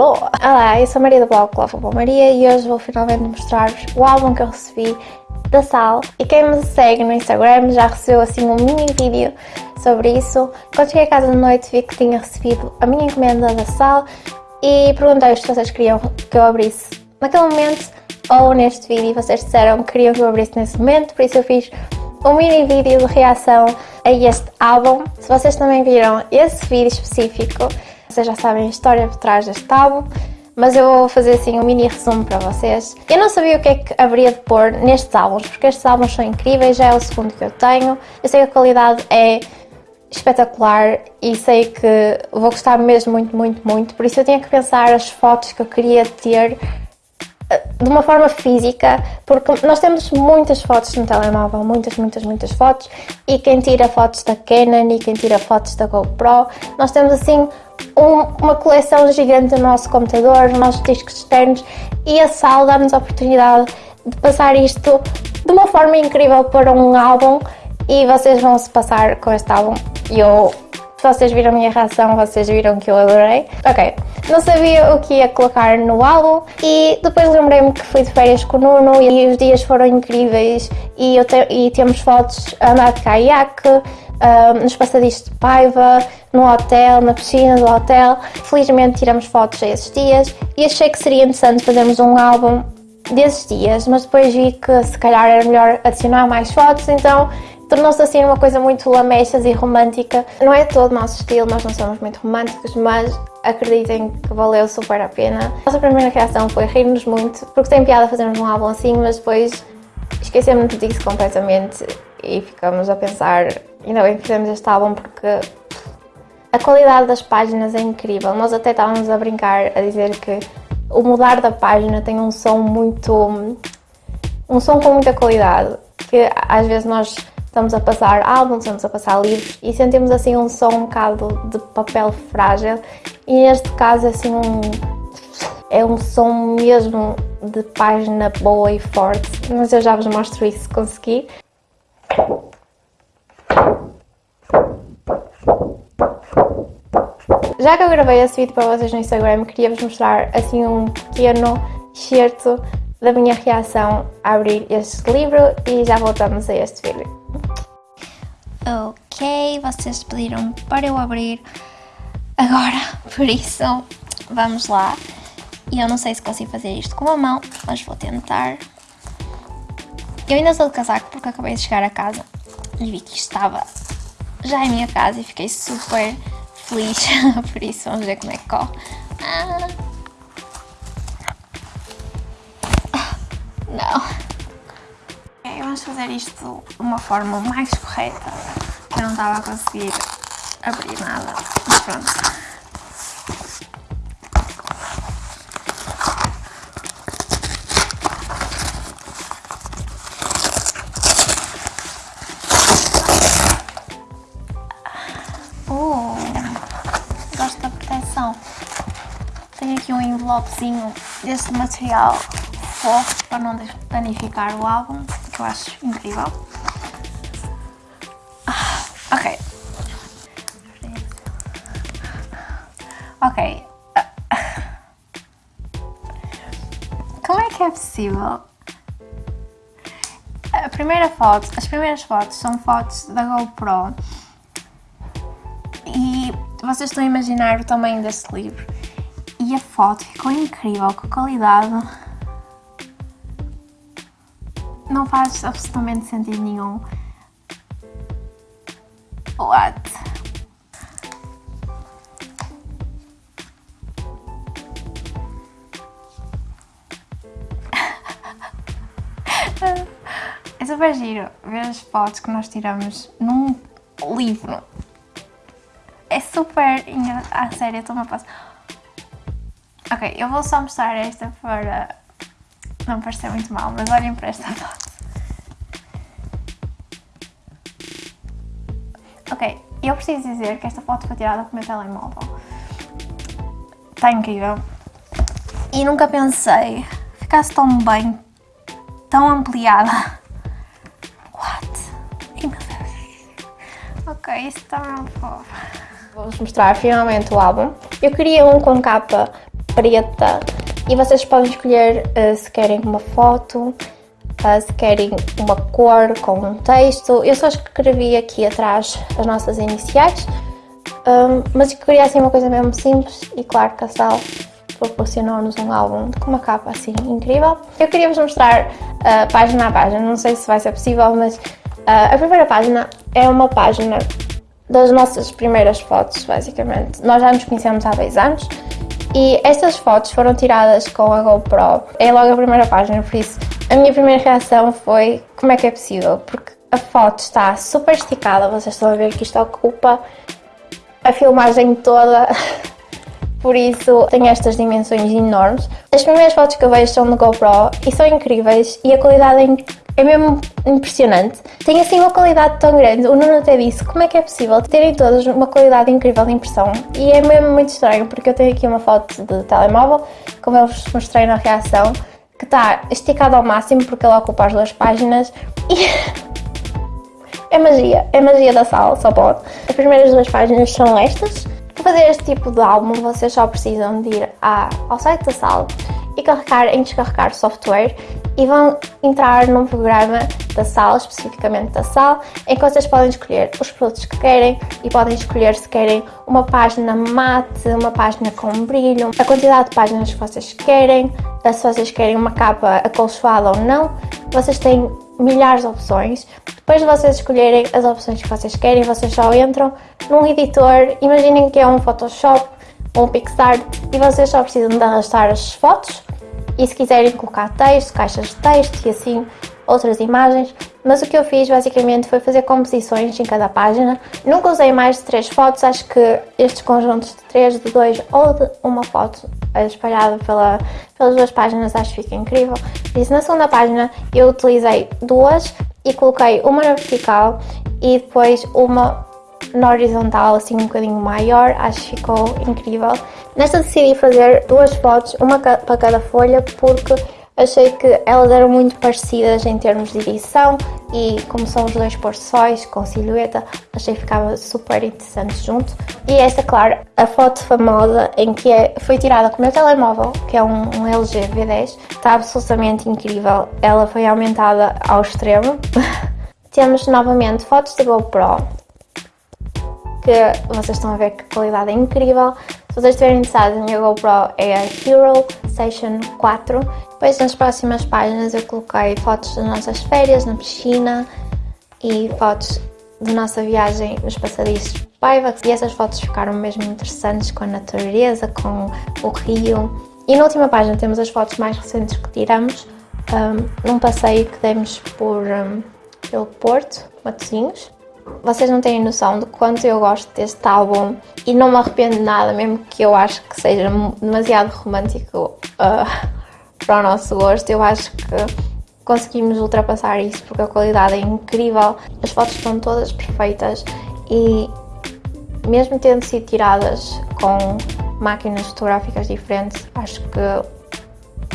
Alô! Olá, eu sou a Maria do blog Clóvis Maria e hoje vou finalmente mostrar-vos o álbum que eu recebi da Sal e quem me segue no Instagram já recebeu assim um mini vídeo sobre isso. Quando cheguei a casa de noite vi que tinha recebido a minha encomenda da Sal e perguntei-vos se vocês queriam que eu abrisse naquele momento ou neste vídeo vocês disseram que queriam que eu abrisse nesse momento, por isso eu fiz um mini vídeo de reação a este álbum. Se vocês também viram esse vídeo específico, vocês já sabem a história por trás deste álbum, mas eu vou fazer assim um mini resumo para vocês. Eu não sabia o que é que haveria de pôr nestes álbuns, porque estes álbuns são incríveis, já é o segundo que eu tenho. Eu sei que a qualidade é espetacular e sei que vou gostar mesmo muito, muito, muito, por isso eu tinha que pensar as fotos que eu queria ter de uma forma física, porque nós temos muitas fotos no telemóvel, muitas, muitas, muitas fotos, e quem tira fotos da Canon e quem tira fotos da GoPro, nós temos assim um, uma coleção gigante no nosso computador, nos nossos discos externos, e a sala dá-nos a oportunidade de passar isto de uma forma incrível para um álbum, e vocês vão se passar com este álbum. Eu se vocês viram a minha reação, vocês viram que eu adorei. Ok, não sabia o que ia colocar no álbum e depois lembrei-me que fui de férias com o Nuno e os dias foram incríveis e, te e temos fotos a andar de caiaque, uh, nos passadiços de Paiva, no hotel, na piscina do hotel. Felizmente tiramos fotos a esses dias e achei que seria interessante fazermos um álbum desses dias, mas depois vi que se calhar era melhor adicionar mais fotos, então tornou-se assim uma coisa muito lamechas e romântica. Não é todo o nosso estilo, nós não somos muito românticos, mas acreditem que valeu super a pena. A nossa primeira reação foi rir-nos muito, porque tem piada fazermos um álbum assim, mas depois esquecemos disso completamente e ficamos a pensar, ainda bem que fizemos este álbum porque a qualidade das páginas é incrível. Nós até estávamos a brincar, a dizer que o mudar da página tem um som muito... um som com muita qualidade, que às vezes nós estamos a passar álbuns, estamos a passar livros e sentimos assim um som um bocado de papel frágil e neste caso assim um, é um som mesmo de página boa e forte, mas eu já vos mostro isso se conseguir. Já que eu gravei esse vídeo para vocês no Instagram, queria vos mostrar assim um pequeno excerto da minha reação a abrir este livro e já voltamos a este vídeo. Ok, vocês pediram para eu abrir agora, por isso vamos lá. E eu não sei se consigo fazer isto com a mão, mas vou tentar. Eu ainda sou de casaco porque acabei de chegar a casa e vi que estava já em minha casa e fiquei super feliz, por isso vamos ver como é que corre. Ah. Não vamos fazer isto de uma forma mais correta. Eu não estava a conseguir abrir nada, mas pronto. Uh, gosto da proteção. Tenho aqui um envelopezinho deste material fofo para não danificar o álbum eu acho incrível. Ah, ok. Ok. Como é que é possível? A primeira foto, as primeiras fotos são fotos da GoPro e vocês estão a imaginar o tamanho deste livro e a foto ficou incrível, com qualidade não faz absolutamente sentido nenhum. What? É super giro ver as fotos que nós tiramos num livro. É super engraçado. Ah, sério, eu estou-me a passar. Ok, eu vou só mostrar esta para não parecer muito mal, mas olhem para esta foto. Ok, eu preciso dizer que esta foto foi tirada com o meu telemóvel. Está incrível. E nunca pensei ficasse tão bem, tão ampliada. What? Ai meu Deus. Ok, isto está fofo. Vou-vos mostrar finalmente o álbum. Eu queria um com capa preta e vocês podem escolher uh, se querem uma foto, uh, se querem uma cor com um texto. Eu só escrevi aqui atrás as nossas iniciais, um, mas queria assim uma coisa mesmo simples e claro que a Sal proporcionou-nos um álbum com uma capa assim incrível. Eu queria vos mostrar uh, página a página, não sei se vai ser possível, mas uh, a primeira página é uma página das nossas primeiras fotos, basicamente. Nós já nos conhecemos há dois anos e estas fotos foram tiradas com a GoPro. É logo a primeira página, por isso a minha primeira reação foi como é que é possível? Porque a foto está super esticada, vocês estão a ver que isto ocupa a filmagem toda, por isso tem estas dimensões enormes. As primeiras fotos que eu vejo são no GoPro e são incríveis e a qualidade é é mesmo impressionante. Tem assim uma qualidade tão grande. O Nuno até disse como é que é possível terem todas uma qualidade incrível de impressão. E é mesmo muito estranho porque eu tenho aqui uma foto de telemóvel, como eu vos mostrei na reação, que está esticada ao máximo porque ela ocupa as duas páginas e é magia, é magia da sala, só pode. As primeiras duas páginas são estas. Para fazer este tipo de álbum vocês só precisam de ir ao site da sala e carregar em descarregar software e vão entrar num programa da sala, especificamente da sala, em que vocês podem escolher os produtos que querem e podem escolher se querem uma página mate, uma página com brilho, a quantidade de páginas que vocês querem, se vocês querem uma capa acolchoada ou não. Vocês têm milhares de opções. Depois de vocês escolherem as opções que vocês querem, vocês só entram num editor. Imaginem que é um Photoshop ou um PixArt e vocês só precisam de arrastar as fotos e se quiserem colocar texto, caixas de texto e assim outras imagens, mas o que eu fiz basicamente foi fazer composições em cada página. Nunca usei mais de três fotos, acho que estes conjuntos de três, de dois ou de uma foto espalhada pela, pelas duas páginas acho que fica incrível. Isso na segunda página eu utilizei duas e coloquei uma na vertical e depois uma na horizontal, assim um bocadinho maior, acho que ficou incrível. Nesta decidi fazer duas fotos, uma para cada folha, porque achei que elas eram muito parecidas em termos de edição e como são os dois pôr-sóis com silhueta, achei que ficava super interessante junto. E esta, claro, a foto famosa em que é, foi tirada com o meu telemóvel, que é um, um LG V10, está absolutamente incrível. Ela foi aumentada ao extremo. Temos novamente fotos da GoPro, que vocês estão a ver que a qualidade é incrível. Se vocês estiverem interessados, a minha GoPro é a Hero Station 4. Depois nas próximas páginas eu coloquei fotos das nossas férias na piscina e fotos da nossa viagem nos passadiços de Paiva e essas fotos ficaram mesmo interessantes com a natureza, com o rio. E na última página temos as fotos mais recentes que tiramos um, num passeio que demos por, um, pelo Porto, Matosinhos. Vocês não têm noção de quanto eu gosto deste álbum e não me arrependo de nada, mesmo que eu acho que seja demasiado romântico uh, para o nosso gosto. Eu acho que conseguimos ultrapassar isso porque a qualidade é incrível, as fotos estão todas perfeitas e mesmo tendo sido tiradas com máquinas fotográficas diferentes, acho que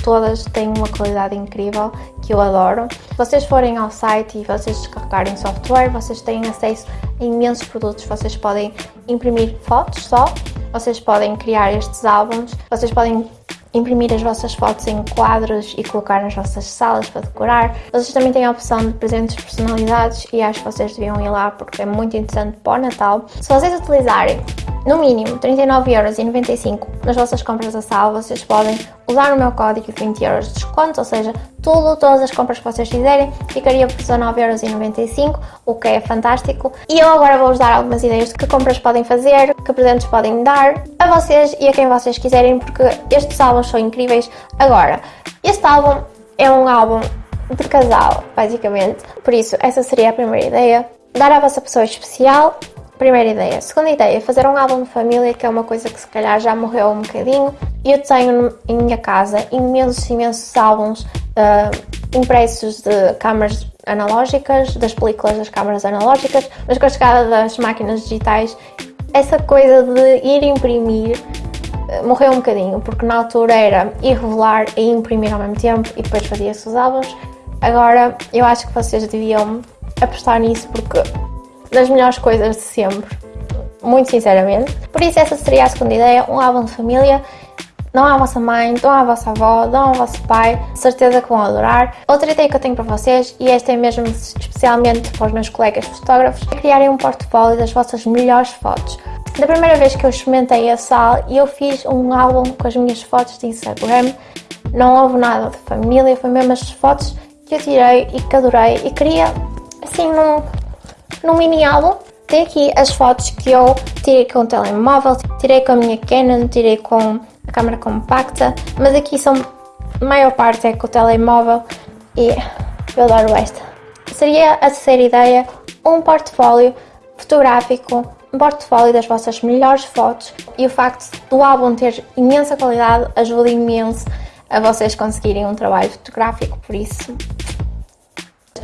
todas têm uma qualidade incrível que eu adoro. Se vocês forem ao site e vocês descarregarem software, vocês têm acesso a imensos produtos. Vocês podem imprimir fotos só, vocês podem criar estes álbuns, vocês podem imprimir as vossas fotos em quadros e colocar nas vossas salas para decorar. Vocês também têm a opção de presentes personalizados e acho que vocês deviam ir lá porque é muito interessante para o Natal. Se vocês utilizarem no mínimo 39,95€ nas vossas compras da sala, vocês podem usar o meu código de 20 euros de desconto, ou seja, tudo, todas as compras que vocês fizerem ficaria por 19,95€, o que é fantástico. E eu agora vou-vos dar algumas ideias de que compras podem fazer, que presentes podem dar a vocês e a quem vocês quiserem, porque estes álbuns são incríveis. Agora, este álbum é um álbum de casal, basicamente, por isso essa seria a primeira ideia. Dar à vossa pessoa especial Primeira ideia. Segunda ideia, fazer um álbum de família, que é uma coisa que se calhar já morreu um bocadinho. Eu tenho em minha casa imensos, imensos álbuns uh, impressos de câmaras analógicas, das películas das câmaras analógicas, mas com a chegada das máquinas digitais, essa coisa de ir imprimir uh, morreu um bocadinho, porque na altura era ir revelar e imprimir ao mesmo tempo e depois fazia-se os álbuns. Agora eu acho que vocês deviam apostar nisso porque das melhores coisas de sempre, muito sinceramente. Por isso essa seria a segunda ideia, um álbum de família. dão à vossa mãe, dão à vossa avó, dão ao vosso pai, certeza que vão adorar. Outra ideia que eu tenho para vocês, e esta é mesmo especialmente para os meus colegas fotógrafos, é criarem um portfólio das vossas melhores fotos. Da primeira vez que eu experimentei a sal, eu fiz um álbum com as minhas fotos de Instagram, não houve nada de família, foi mesmo as fotos que eu tirei e que adorei e queria assim num, num mini álbum tem aqui as fotos que eu tirei com o telemóvel, tirei com a minha Canon, tirei com a câmera compacta, mas aqui são, a maior parte é com o telemóvel e eu adoro esta. Seria a terceira ideia, um portfólio fotográfico, um portfólio das vossas melhores fotos e o facto do álbum ter imensa qualidade ajuda imenso a vocês conseguirem um trabalho fotográfico, por isso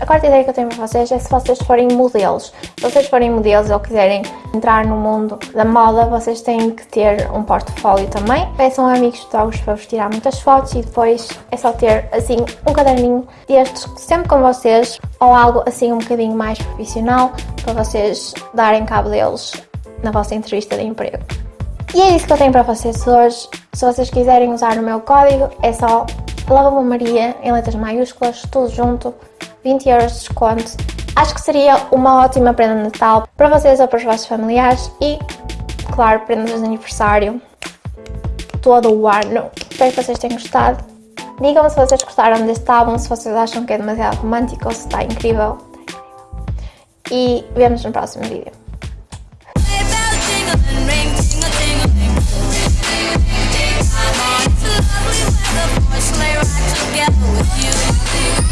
a quarta ideia que eu tenho para vocês é se vocês forem modelos. Se vocês forem modelos ou quiserem entrar no mundo da moda, vocês têm que ter um portfólio também. Peçam a amigos fotógrafos para vos tirar muitas fotos e depois é só ter assim um caderninho destes sempre com vocês ou algo assim um bocadinho mais profissional para vocês darem cabo deles na vossa entrevista de emprego. E é isso que eu tenho para vocês hoje. Se vocês quiserem usar o meu código, é só Lava Maria em letras maiúsculas, tudo junto, 20 euros de desconto. Acho que seria uma ótima prenda de Natal para vocês ou para os vossos familiares e, claro, prendas de aniversário todo o ano. Espero que vocês tenham gostado. Digam-me se vocês gostaram deste álbum, se vocês acham que é demasiado romântico ou se está incrível. E vemos no próximo vídeo. together with you.